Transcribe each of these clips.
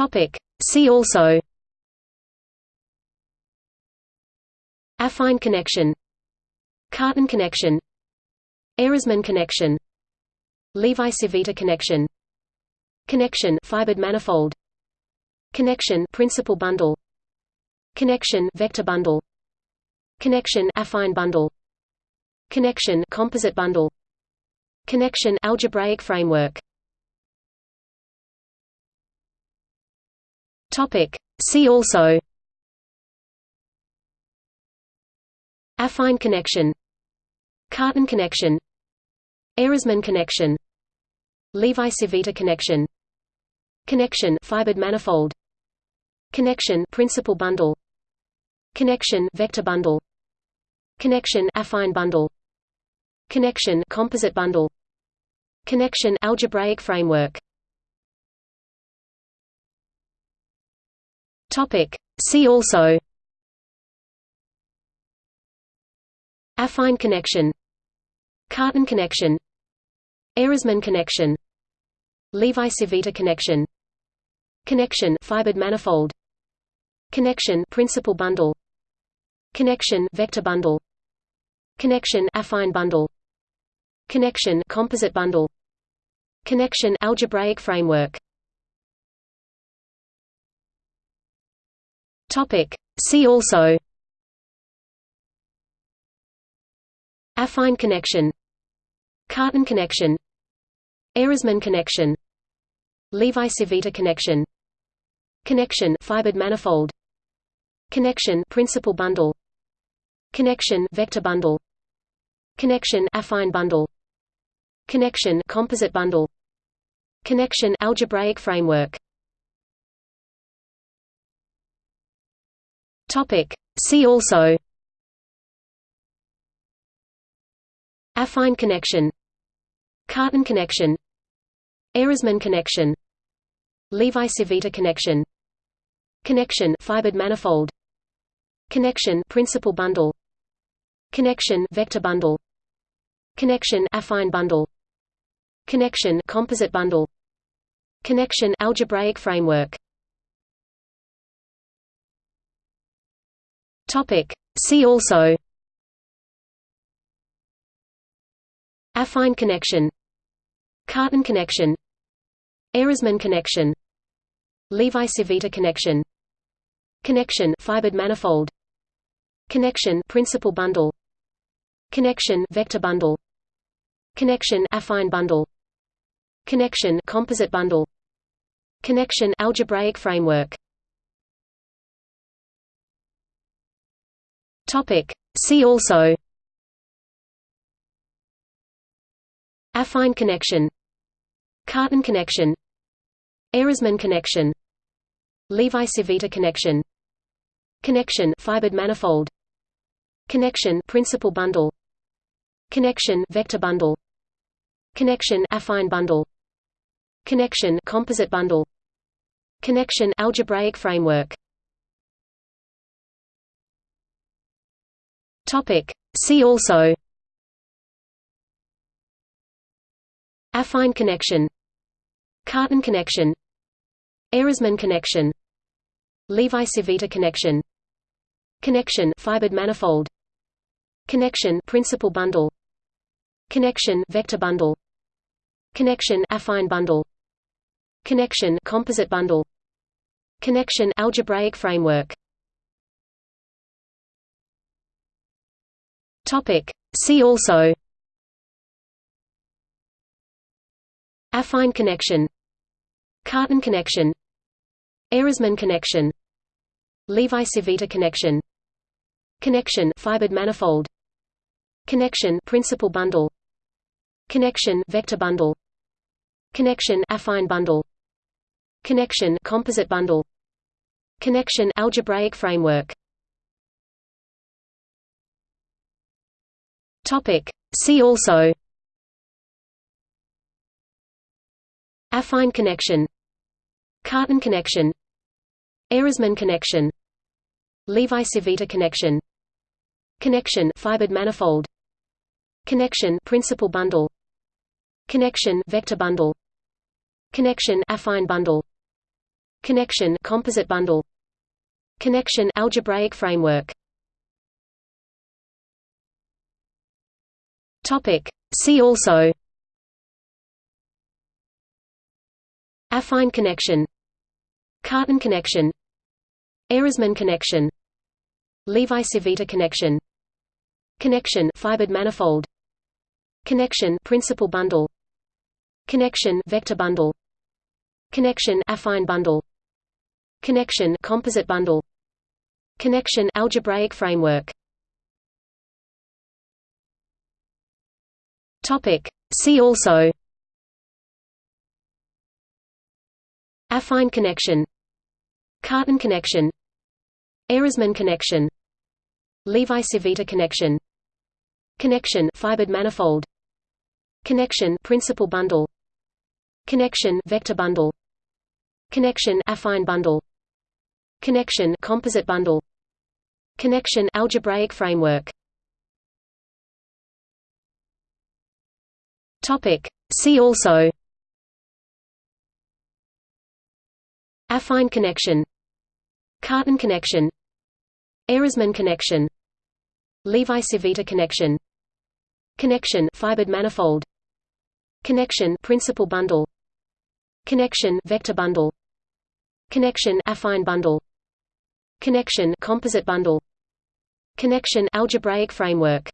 Topic. See also. Affine connection. Cartan connection. Ehresmann connection. Levi-Civita connection. Connection fibered manifold. Connection principal bundle. Connection vector bundle. Connection affine bundle. Connection composite bundle. Connection algebraic framework Topic. See also. Affine connection. Cartan connection. Ehresmann connection. Levi-Civita connection. Connection. Fibered manifold. Connection. Principal bundle. Connection. Vector bundle. Connection. Affine bundle. Connection. Composite bundle. Connection. Algebraic framework Topic. See also. Affine connection. Cartan connection. Ehresmann connection. Levi-Civita connection. Connection fibered manifold. Connection principal bundle. Connection vector bundle. Connection affine bundle. Connection composite bundle. Connection algebraic framework Topic. See also. Affine connection. Cartan connection. Ehresmann connection. Levi-Civita connection. Connection fibered manifold. Connection principal bundle. Connection vector bundle. Connection affine bundle. Connection composite bundle. Connection algebraic framework Topic. See also. Affine connection. Cartan connection. Ehresmann connection. Levi-Civita connection. Connection fibered manifold. Connection principal bundle. Connection vector bundle. Connection affine bundle. Connection composite bundle. Connection algebraic framework Topic. See also. Affine connection. Cartan connection. Ehresmann connection. Levi-Civita connection. Connection fibered manifold. Connection principal bundle. Connection vector bundle. Connection affine bundle. Connection composite bundle. Connection algebraic framework Topic. See also. Affine connection. Cartan connection. Ehresmann connection. Levi-Civita connection. Connection fibered manifold. Connection principal bundle. Connection vector bundle. Connection affine bundle. Connection composite bundle. Connection algebraic framework Topic. See also. Affine connection. Cartan connection. Ehresmann connection. Levi-Civita connection. Connection. Fibered manifold. Connection. Principal bundle. Connection. Vector bundle. Connection. Affine bundle. Connection. Composite bundle. Connection. Algebraic framework Topic. See also. Affine connection. Cartan connection. Ehresmann connection. Levi-Civita connection. Connection fibered manifold. Connection principal bundle. Connection vector bundle. Connection affine bundle. Connection composite bundle. Connection algebraic framework Topic. See also. Affine connection. Cartan connection. Ehresmann connection. Levi-Civita connection. Connection fibered manifold. Connection principal bundle. Connection vector bundle. Connection affine bundle. Connection composite bundle. Connection algebraic framework Topic. See also. Affine connection. Cartan connection. Ehresmann connection. Levi-Civita connection. Connection fibered manifold. Connection principal bundle. Connection vector bundle. Connection affine bundle. Connection composite bundle. Connection algebraic framework Topic. See also. Affine connection. Cartan connection. Ehresmann connection. Levi-Civita connection. Connection fibered manifold. Connection principal bundle. Connection vector bundle. Connection affine bundle. Connection composite bundle. Connection algebraic framework Topic. See also. Affine connection. Cartan connection. Ehresmann connection. Levi-Civita connection. Connection fibered manifold. Connection principal bundle. Connection vector bundle. Connection affine bundle. Connection composite bundle. Connection algebraic framework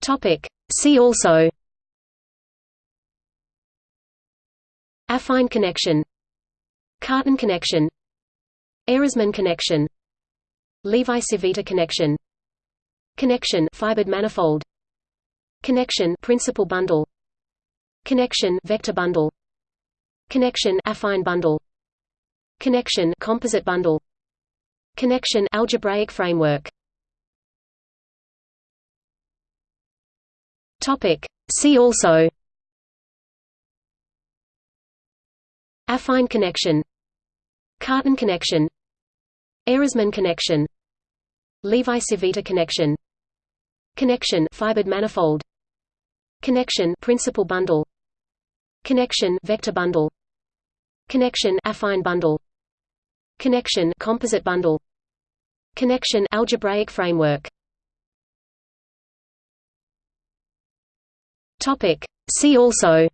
Topic. See also. Affine connection. Cartan connection. Ehresmann connection. Levi-Civita connection. Connection fibered manifold. Connection principal bundle. Connection vector bundle. Connection affine bundle. Connection composite bundle. Connection algebraic framework Topic. See also. Affine connection. Cartan connection. Ehresmann connection. Levi-Civita connection. Connection fibered manifold. Connection principal bundle. Connection vector bundle. Connection affine bundle. Connection composite bundle. Connection algebraic framework Topic. See also.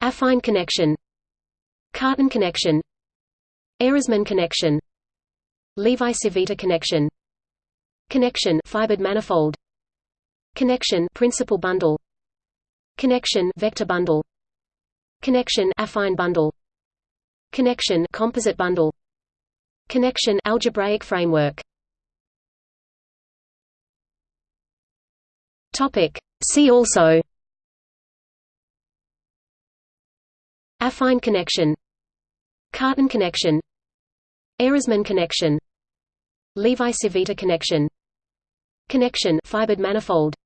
Affine connection. Cartan connection. Ehresmann connection. Levi-Civita connection. Connection fibered manifold. Connection principal bundle. Connection vector bundle. Connection affine bundle. Connection composite bundle. Connection algebraic framework Topic. See also. Affine connection. Cartan connection. Ehresmann connection. Levi-Civita connection. Connection fibered manifold.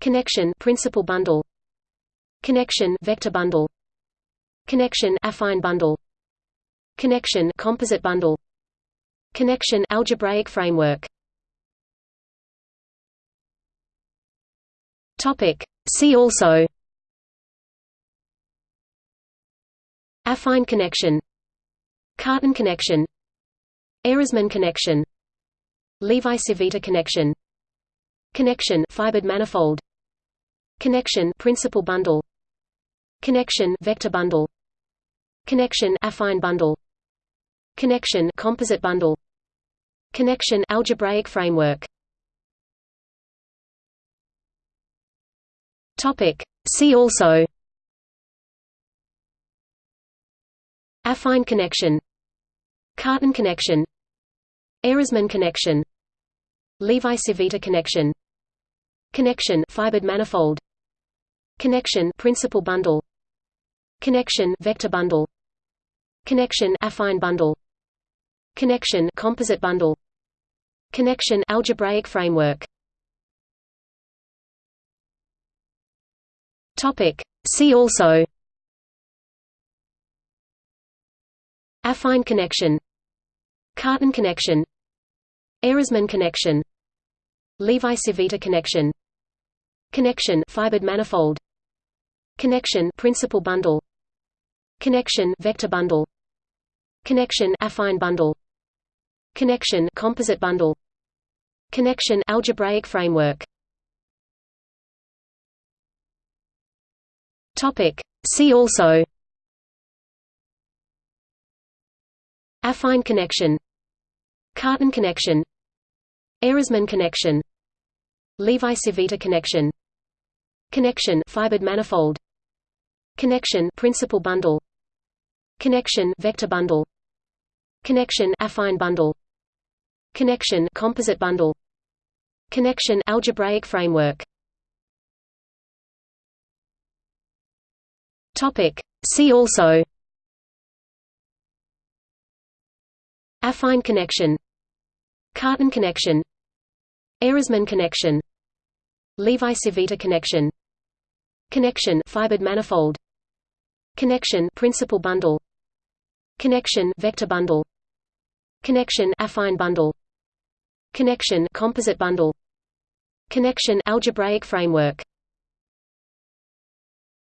Connection principal bundle. Connection vector bundle. Connection affine bundle. Connection composite bundle. Connection algebraic framework Topic. See also. Affine connection. Cartan connection. Ehresmann connection. Levi-Civita connection. Connection fibered manifold. Connection principal bundle. Connection vector bundle. Connection affine bundle. Connection composite bundle. Connection algebraic framework Topic. See also. Affine connection. Cartan connection. Ehresmann connection. Levi-Civita connection. Connection fibered manifold. Connection principal bundle. Connection vector bundle. Connection affine bundle. Connection composite bundle. Connection algebraic framework Topic. See also. Affine connection. Cartan connection. Ehresmann connection. Levi-Civita connection. Connection fibered manifold. Connection principal bundle. Connection vector bundle. Connection affine bundle. Connection composite bundle. Connection algebraic framework topic. See also. Affine connection. Cartan connection. Ehresmann connection. Levi-Civita connection. Connection fibered manifold. Connection principal bundle. Connection vector bundle. Connection affine bundle. Connection composite bundle. Connection algebraic framework Topic. See also. Affine connection. Cartan connection. Ehresmann connection. Levi-Civita connection. Connection fibered manifold. Connection principal bundle. Connection vector bundle. Connection affine bundle. Connection composite bundle. Connection algebraic framework